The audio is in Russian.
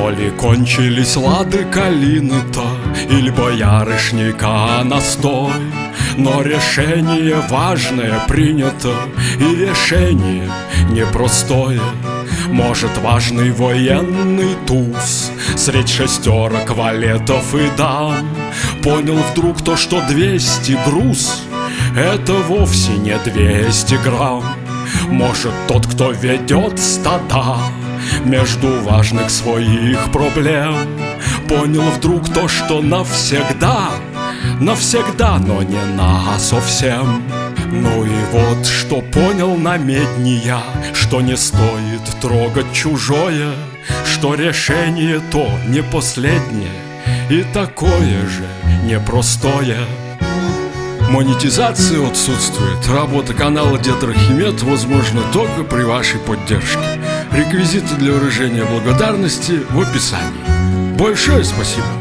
То ли кончились лады калины-то Или боярышника настой Но решение важное принято И решение непростое. Может, важный военный туз Средь шестерок валетов и дам? Понял вдруг то, что 200 груз Это вовсе не 200 грамм. Может, тот, кто ведет стада Между важных своих проблем. Понял вдруг то, что навсегда Навсегда, но не на совсем. Ну и вот что понял на медни я Что не стоит трогать чужое Что решение то не последнее И такое же непростое. Монетизация отсутствует Работа канала Дед Рахимед возможна только при вашей поддержке Реквизиты для выражения благодарности в описании Большое спасибо!